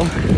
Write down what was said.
Shalom.